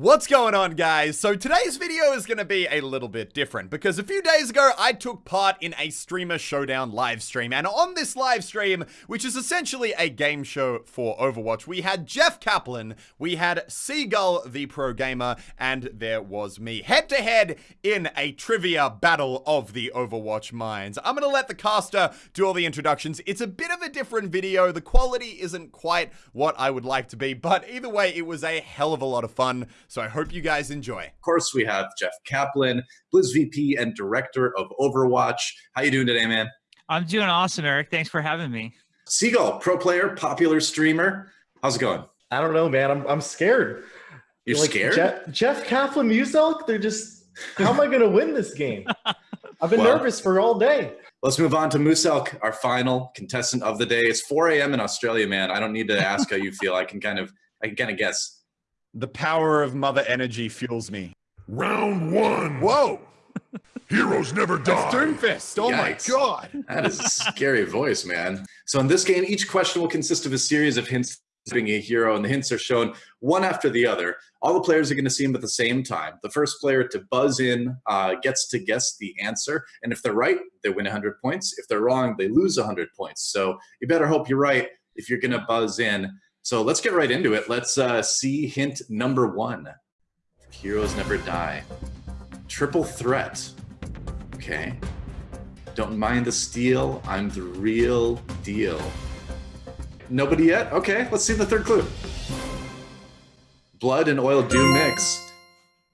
What's going on guys? So today's video is going to be a little bit different because a few days ago I took part in a streamer showdown live stream and on this live stream, which is essentially a game show for Overwatch, we had Jeff Kaplan, we had Seagull the pro gamer, and there was me head to head in a trivia battle of the Overwatch minds. I'm going to let the caster do all the introductions. It's a bit of a different video. The quality isn't quite what I would like to be, but either way, it was a hell of a lot of fun. So I hope you guys enjoy. Of course, we have Jeff Kaplan, Blizz VP and Director of Overwatch. How you doing today, man? I'm doing awesome, Eric. Thanks for having me. Seagull, pro player, popular streamer. How's it going? I don't know, man. I'm I'm scared. You're like, scared? Jeff, Jeff Kaplan Muselk, they're just how am I gonna win this game? I've been well, nervous for all day. Let's move on to Muselk, our final contestant of the day. It's 4 a.m. in Australia, man. I don't need to ask how you feel. I can kind of I can kind of guess. The power of mother energy fuels me. Round one. Whoa. Heroes never die. Doomfist. Oh Yikes. my god. That is a scary voice, man. So in this game, each question will consist of a series of hints being a hero, and the hints are shown one after the other. All the players are going to see them at the same time. The first player to buzz in uh, gets to guess the answer, and if they're right, they win 100 points. If they're wrong, they lose 100 points. So you better hope you're right if you're going to buzz in. So let's get right into it. Let's uh, see hint number one. Heroes never die. Triple threat. Okay. Don't mind the steal. I'm the real deal. Nobody yet? Okay, let's see the third clue. Blood and oil do mix.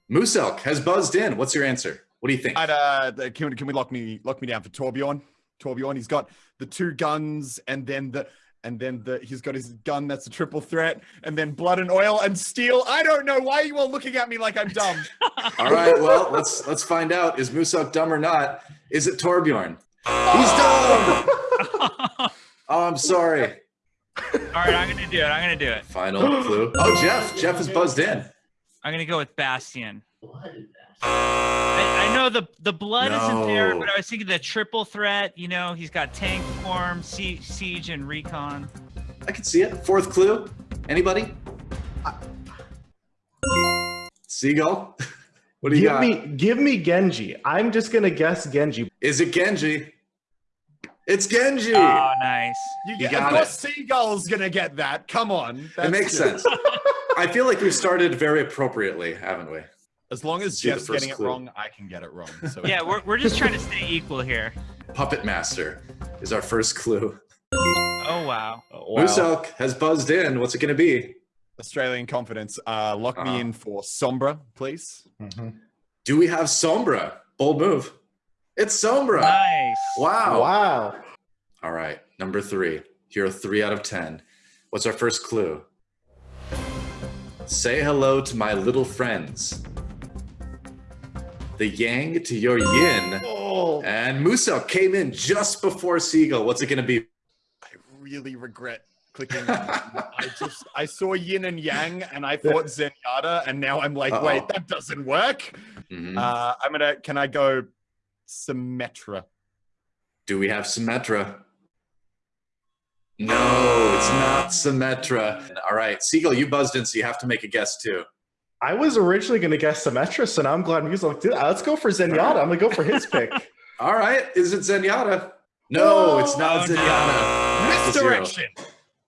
Muselk has buzzed in. What's your answer? What do you think? Uh, can, can we lock me lock me down for Torbjorn? Torbjorn, he's got the two guns and then the and then the, he's got his gun that's a triple threat, and then blood and oil and steel. I don't know why you all looking at me like I'm dumb. all right, well let's let's find out. Is Muselk dumb or not? Is it Torbjorn? He's dumb. oh, I'm sorry. All right, I'm gonna do it. I'm gonna do it. Final clue. Oh, Jeff. Jeff is buzzed in. I'm gonna go with Bastion. I, I, know the the blood no. isn't there, but I was thinking the triple threat. You know, he's got tank form, siege, and recon. I can see it. Fourth clue. Anybody? Seagull. What do you give got? me give me Genji. I'm just gonna guess Genji. Is it Genji? It's Genji. Oh, nice. You, you got of course, it. Seagull's gonna get that. Come on. That's it makes good. sense. I feel like we started very appropriately, haven't we? As long as Jeff's getting clue. it wrong, I can get it wrong. So yeah, we're, we're just trying to stay equal here. Puppet Master is our first clue. Oh, wow. Oh, wow. Muselk has buzzed in. What's it going to be? Australian confidence. Uh, lock uh -huh. me uh-huh. in for Sombra, please. Mm -hmm. Do we have Sombra? Bold move. It's Sombra. Nice. Wow. Wow. All right. Number three. Hero three out of 10. What's our first clue? Say hello to my little friends the yang to your yin. Oh. And Muselk came in just before Seagull. What's it going to be? I really regret clicking. I just I saw yin and yang, and I thought Zenyatta, and now I'm like, uh -oh. wait, that doesn't work. Mm -hmm. uh, I'm gonna. Can I go Symmetra? Do we have Symmetra? No, it's not Symmetra. All right, Seagull, you buzzed in, so you have to make a guess too. I was originally going to guess Symmetra, and I'm glad Muselk, let's go for Zenyatta. I'm going to go for his pick. All right. Is it Zenyatta? No, oh, it's not oh, Zenyatta. Misdirection.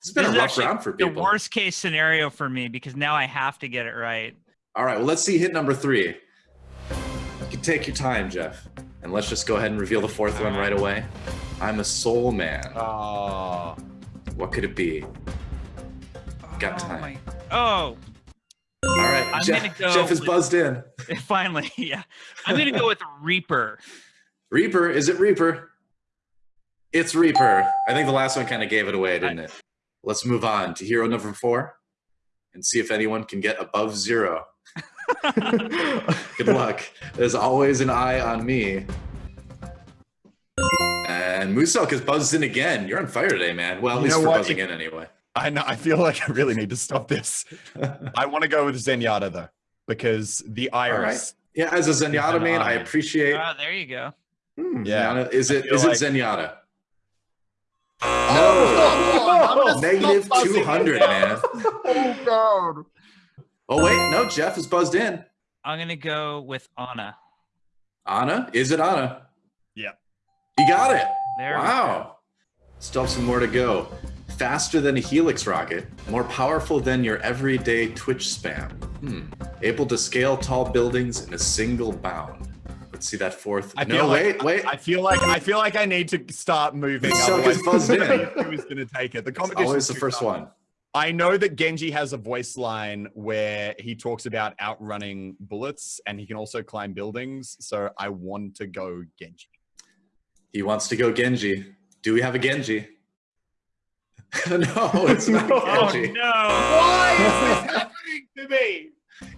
It's been this a rough round for people. The worst case scenario for me because now I have to get it right. All right. Well, let's see hit number three. You can take your time, Jeff. And let's just go ahead and reveal the fourth one right away. I'm a soul man. Oh. What could it be? Got oh time. My... Oh, all right, I'm Jeff, gonna go Jeff is buzzed in. Finally, yeah. I'm gonna go with Reaper. Reaper, is it Reaper? It's Reaper. I think the last one kind of gave it away, didn't I... it? Let's move on to hero number four and see if anyone can get above zero. Good luck. There's always an eye on me. And Muselk has buzzed in again. You're on fire today, man. Well, at you least for what? buzzing in anyway. I know. I feel like I really need to stop this. I want to go with Zenyatta though, because the iris. Yeah, as a Zenyatta man, I appreciate. Oh, there you go. Hmm, yeah. Is it is like... it Zenyatta? Oh, no. Negative 200, man. oh, God. Oh wait, no, Jeff is buzzed in. I'm gonna go with Ana. Ana, is it Ana? Yeah. You got it. There we wow. Still have some more to go. Faster than a Helix rocket, more powerful than your everyday Twitch spam. Hmm. Able to scale tall buildings in a single bound. Let's see that fourth. I no, feel like, wait, wait. I feel like I feel like I need to start moving. Otherwise buzzed in. Who's going to take it? The competition. always the first one. I know that Genji has a voice line where he talks about outrunning bullets, and he can also climb buildings. So I want to go Genji. He wants to go Genji. Do we have a Genji? no, it's not Oh Genji. no! Why is this happening to me?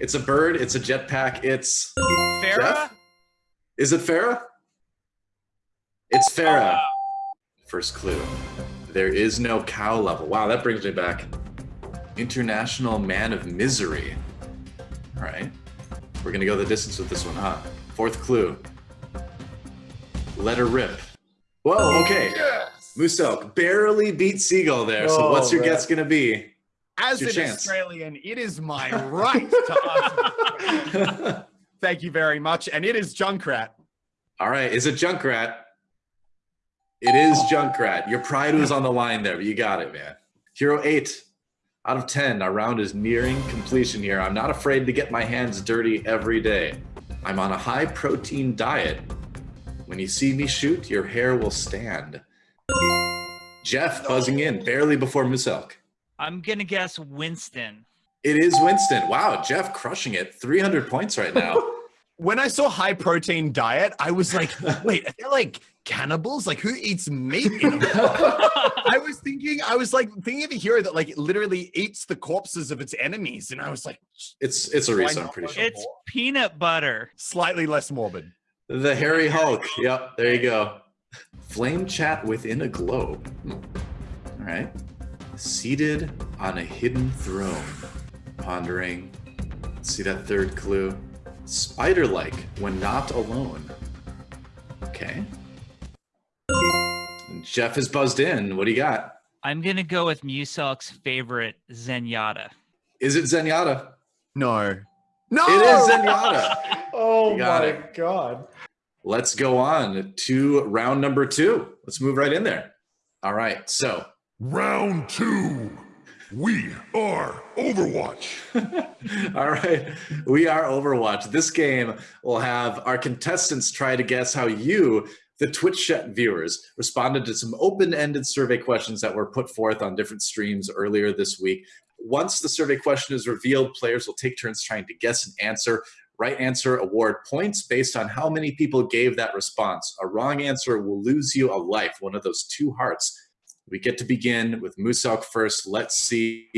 It's a bird. It's a jetpack. It's Pharah? Jeff? Is it Pharah? It's Pharah. First clue. There is no cow level. Wow, that brings me back. International Man of Misery. All right. We're going to go the distance with this one, huh? Fourth clue. Let her rip. Whoa, okay. Yes. Muselk barely beat Seagull there. So Oh, what's your man. guess going to be? As Your an chance. Australian, it is my right to answer. this question. Thank you very much, and it is Junkrat. All right. Is it Junkrat? It is Junkrat. Your pride was on the line there, but you got it, man. Hero 8 out of 10. Our round is nearing completion here. I'm not afraid to get my hands dirty every day. I'm on a high protein diet. When you see me shoot, your hair will stand. Jeff buzzing in barely before Muselk. I'm gonna guess Winston. It is Winston. Wow, Jeff crushing it. 300 points right now. When I saw high protein diet, I was like, wait, are they like cannibals? Like who eats meat? In a I was thinking, I was like thinking of a hero that like literally eats the corpses of its enemies, and I was like, It's it's a reason, I'm pretty sure. It's peanut butter. slightly less morbid. The Hairy Hulk. Yep, there you go. Flame chat within a globe. Hmm. All right. Seated on a hidden throne. Pondering. See that third clue. Spider like when not alone. Okay. And Jeff is buzzed in. What do you got? I'm gonna go with Muselk's favorite Zenyatta. Is it Zenyatta? No, no, It is Zenyatta. Oh my it. god. Let's go on to round number two. Let's move right in there. All right. So Round two. We are Overwatch. All right, we are Overwatch. This game will have our contestants try to guess how you, the Twitch chat viewers, responded to some open-ended survey questions that were put forth on different streams earlier this week. Once the survey question is revealed, players will take turns trying to guess an answer. Right answer award points based on how many people gave that response. A wrong answer will lose you a life, one of those two hearts. We get to begin with Muselk first. Let's see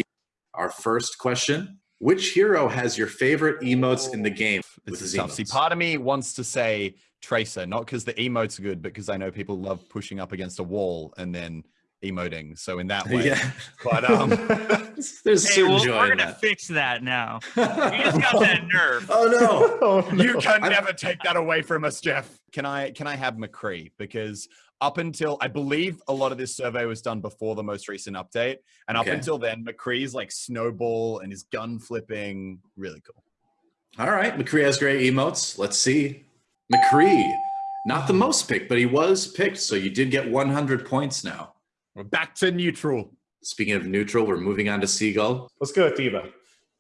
our first question. Which hero has your favorite emotes in the oh, game? with This is tough. See, part of me wants to say Tracer, not because the emotes are good, but because I know people love pushing up against a wall and then emoting. So in that way, Yeah. but um, There's Hey, certain well, we're gonna that. fix that now. You just got that nerve. oh no. Oh, no. you can I'm- never take that away from us, Jeff. Can I can I have McCree? Because up until I believe a lot of this survey was done before the most recent update, and up Okay. until then, McCree's like snowball and his gun flipping, really cool. All right, McCree has great emotes. Let's see. McCree, not the most picked, but he was picked, so you did get 100 points now. We're back to neutral. Speaking of neutral, we're moving on to Seagull. Let's go with D.Va.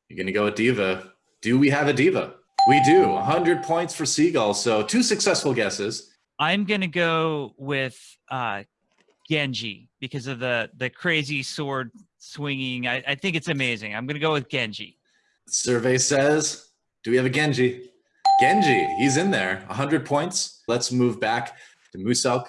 You're gonna go with D.Va. Do we have a D.Va? We do. 100 points for Seagull, so two successful guesses. I'm gonna go with uh, Genji because of the the crazy sword swinging. I, I think it's amazing. I'm gonna go with Genji. Survey says, do we have a Genji? Genji, he's in there. 100 points. Let's move back to Muselk,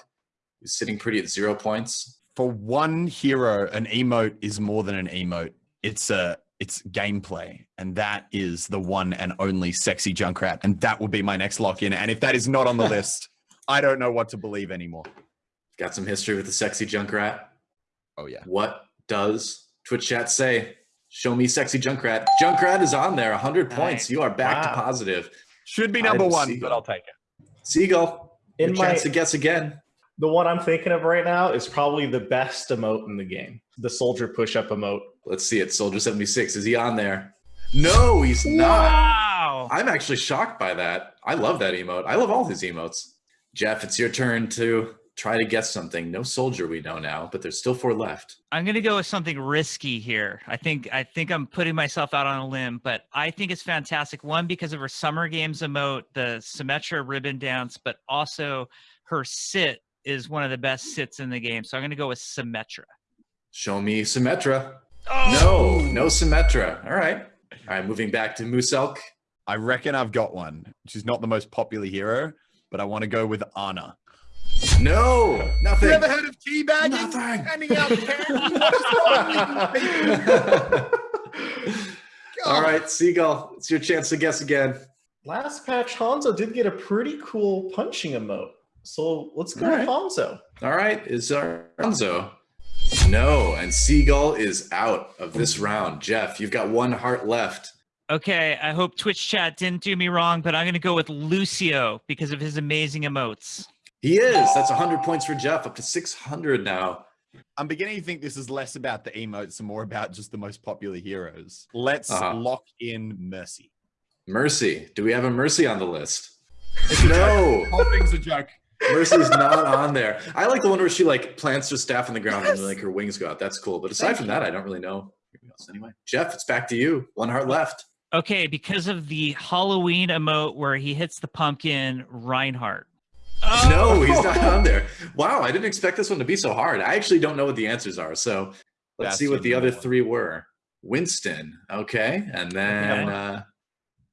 who's sitting pretty at zero points. For one hero, an emote is more than an emote. It's a it's gameplay, and that is the one and only sexy Junkrat, and that will be my next lock in. And if that is not on the list, I don't know what to believe anymore. Got some history with the sexy Junkrat. Oh yeah. What does Twitch chat say? Show me sexy Junkrat. Junkrat is on there, 100 points. Nice. You are back Wow. to positive. Should be number one, see but. I'll take it. Seagull, In your my chance to guess again. The one I'm thinking of right now is probably the best emote in the game. The soldier push-up emote. Let's see it. Soldier 76. Is he on there? No, he's not. Wow. I'm actually shocked by that. I love that emote. I love all his emotes. Jeff, it's your turn to try to guess something. No soldier we know now, but there's still four left. I'm gonna go with something risky here. I think I think I'm putting myself out on a limb, but I think it's fantastic. One because of her summer games emote, the Symmetra ribbon dance, but also her sit is one of the best sits in the game. So I'm gonna go with Symmetra. Show me Symmetra. Oh! No, no Symmetra. All right. All right, moving back to Muselk. I reckon I've got one. She's not the most popular hero, but I want to go with Ana. No, nothing. You ever heard of teabagging? Nothing. Handing out candy? What is wrong with you? All right, Seagull, it's your chance to guess again. Last patch, Hanzo did get a pretty cool punching emote. So let's go All with Hanzo. All right, is Arnzo. No, and Seagull is out of this round. Jeff, you've got one heart left. Okay, I hope Twitch chat didn't do me wrong, but I'm gonna go with Lucio because of his amazing emotes. He is. That's 100 points for Jeff, up to 600 now. I'm beginning to think this is less about the emotes and more about just the most popular heroes. Let's Uh-huh. lock in Mercy. Mercy. Do we have a Mercy on the list? No, Whole thing's a joke. Mercy's not on there. I like the one where she like plants her staff on the ground and like her wings go out. That's cool. But aside Thank from you. that, I don't really know. anything else Anyway, Jeff, it's back to you. One heart left. Okay, because of the Halloween emote where he hits the pumpkin, Reinhardt. No, he's not on there. Wow, I didn't expect this one to be so hard. I actually don't know what the answers are. So let's see what the other one. three were. Winston, okay, and then uh,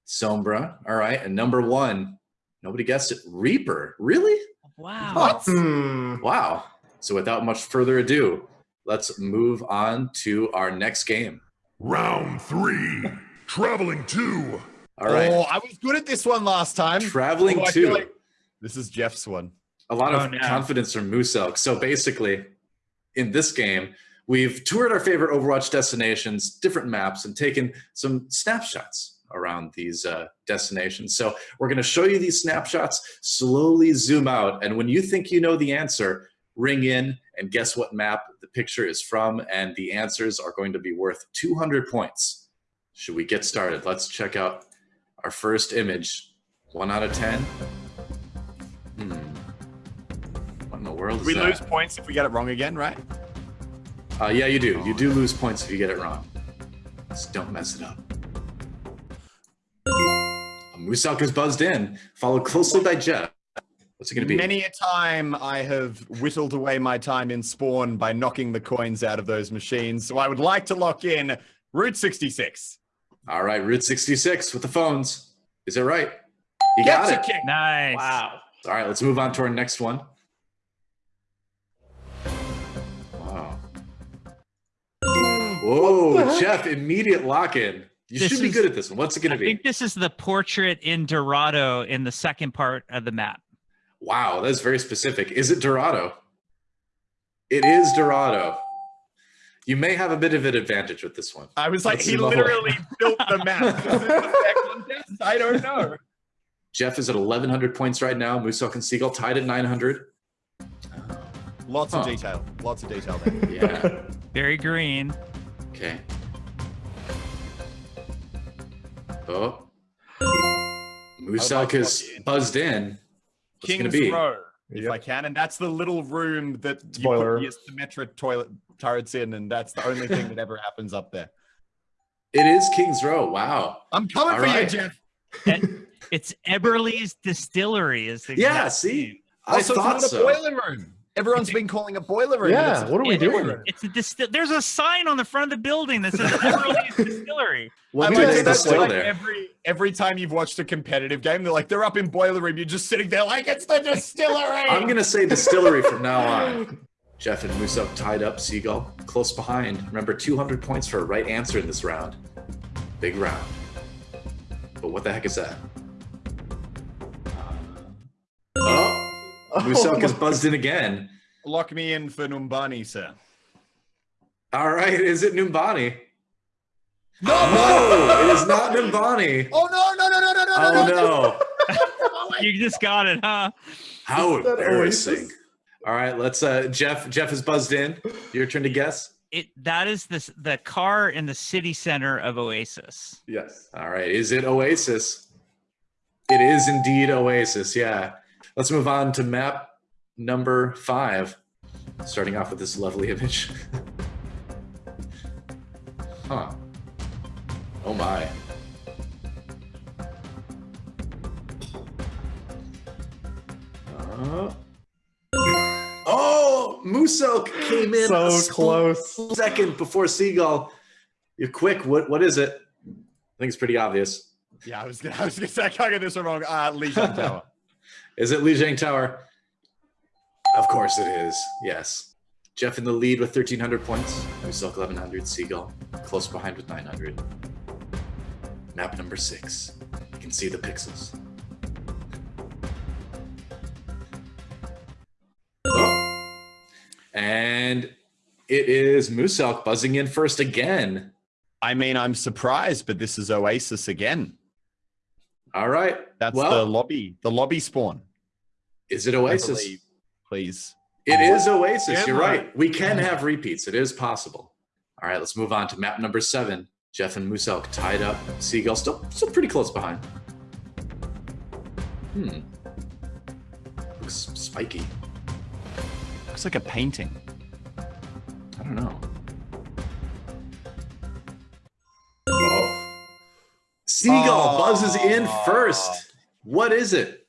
Sombra. All right, and number one, nobody guessed it. Reaper, really? Wow. What? Hmm. Wow. So without much further ado, let's move on to our next game. Round three. Traveling two. All right, Oh, I was good at this one last time. traveling Although I feel two. like This is Jeff's one. a lot of Oh, no. confidence from Muselk. So basically, in this game, we've toured our favorite Overwatch destinations, different maps, and taken some snapshots around these uh, destinations. So we're going to show you these snapshots, slowly zoom out, and when you think you know the answer, ring in and guess what map the picture is from, and the answers are going to be worth 200 points. Should we get started? Let's check out our first image. One out of 10. Hmm. What in the world is We that? lose points if we get it wrong again, right? Uh, yeah, you do. You do lose points if you get it wrong. Just don't mess it up. Um, Muselk is buzzed in, followed closely by Jeff. What's it going to be? Many a time I have whittled away my time in Spawn by knocking the coins out of those machines. So I would like to lock in Route 66. All right, Route 66 with the phones. Is it right? You Get got it. kick. Nice. Wow. All right, let's move on to our next one. Wow. Whoa. Jeff, immediate lock in. You This should be is- good at this one. What's it going to be? I think this is the portrait in Dorado in the second part of the map. Wow, that's very specific. Is it Dorado? It is Dorado. You may have a bit of an advantage with this one. I was like, Let's he see the whole- literally built the map. Is it a fair contest? I don't know. Jeff is at 1,100 points right now. Muselk and Seagull tied at 900. Lots Huh. of detail. Lots of detail there. Yeah. Very green. okay. Oh. Muselk like to is lock buzzed in. What's King's be? Row, if Yep. I can. And that's the little room that you Spoiler. put your Symmetra toilet turrets in. And that's the only thing that ever happens up there. It is King's Row. Wow. I'm coming All for right. you, Jeff. And it's Eberly's Distillery. Is the Yeah, exact see? name. I Also, thought it's not so. a boiler room. Everyone's been calling it boiler room. Yeah, what are we It- doing? It's a distil. There's a sign on the front of the building that says Eberly's Distillery. What I do mean, that's distill like there? every every time you've watched a competitive game, they're like they're up in boiler room. You're just sitting there like it's the distillery. I'm gonna say distillery from now on. Jeff and Muselk tied up. Seagull close behind. Remember, 200 points for a right answer in this round. Big round. But what the heck is that? Oh, Muselk is buzzed in again. Lock me in for Numbani, sir. All right, is it Numbani? No, No, it is not Numbani. Oh no, no, no, no, no, no, Oh no, no! You just got it, huh? How that embarrassing! Oasis? All right, let's. uh Jeff. Jeff is buzzed in. Your turn to guess. it that is this the car in the city center of Oasis. Yes. All right. Is it Oasis? It is indeed Oasis. Yeah. Let's move on to map number five. Starting off with this lovely image. huh. Oh my. Uh, oh, Muselk came in So a close. second before Seagull. You're quick. What what is it? I think it's pretty obvious. Yeah, I was gonna, I was gonna say I can't this one wrong. Uh, Lijiang Tower. Is it Lijiang Tower? Of course it is. Yes. Jeff in the lead with 1,300 points. Muselk 1,100. Seagull close behind with 900. Map number six. You can see the pixels. Oh. And it is Muselk buzzing in first again. I mean, I'm surprised, but this is Oasis again. All right. That's Well- the lobby, the lobby spawn. Is it Oasis? believe. Please. It is Oasis. You're right. We can have repeats. It is possible. All right, let's move on to map number seven. Jeff and Muselk tied up. Seagull still still pretty close behind. Hmm. Looks spiky. Looks like a painting. I don't know. Seagull Oh. buzzes in first. What is it?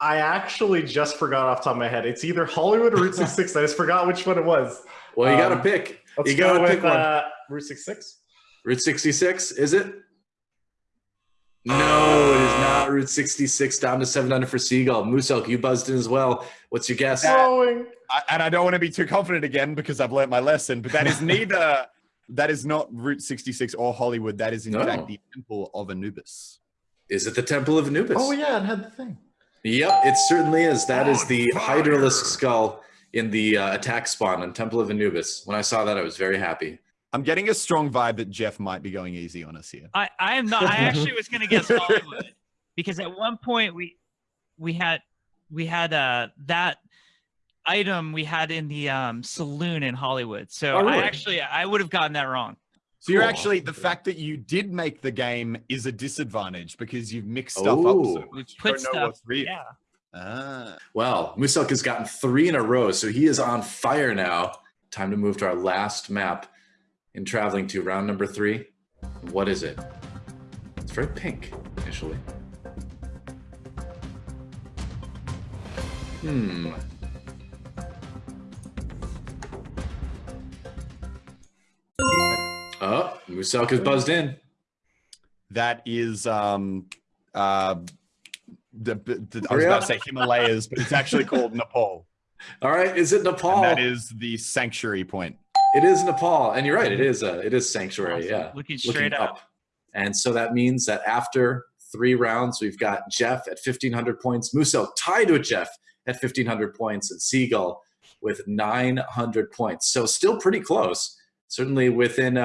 I actually just forgot off the top of my head. It's either Hollywood or Route 66. I just forgot which one it was. Well, you got to Um, pick. Let's You gotta go pick with one. uh, Route 66. Route 66, is it? No, it is not Route 66. Down to 700 for Seagull. Muselk, you buzzed in as well. What's your guess? Going. I, and I don't want to be too confident again because I've learned my lesson, but that is neither. that is not Route 66 or Hollywood. That is in No. fact the Temple of Anubis. Is it the Temple of Anubis? Oh yeah, it had the thing. Yep, it certainly is. That is the On fire. Hydralisk skull in the uh, attack spawn on Temple of Anubis. When I saw that, I was very happy. I'm getting a strong vibe that Jeff might be going easy on us here. I, I am not. I actually was going to guess Hollywood because at one point we we had we had uh that item we had in the um saloon in Hollywood. So Oh, really? I actually I would have gotten that wrong. So you're Cool. actually the fact that you did make the game is a disadvantage because you've mixed stuff Oh. up. So We much. You put don't know stuff. what's real. Yeah. Ah. Well, Muselk has gotten three in a row, so he is on fire now. Time to move to our last map in traveling to round number three. What is it? It's very pink initially. Hmm. Oh, Muselk is buzzed in. That is um uh the, the I was about to say Himalayas, but it's actually called Nepal. All right, is it Nepal? And that is the sanctuary point. It is Nepal, and you're right. It is a it is sanctuary. Yeah, Looking straight up. And so that means that after three rounds, we've got Jeff at 1500 points, Muselk tied with Jeff at 1500 points, and Seagull with 900 points. So still pretty close. Certainly within. Uh,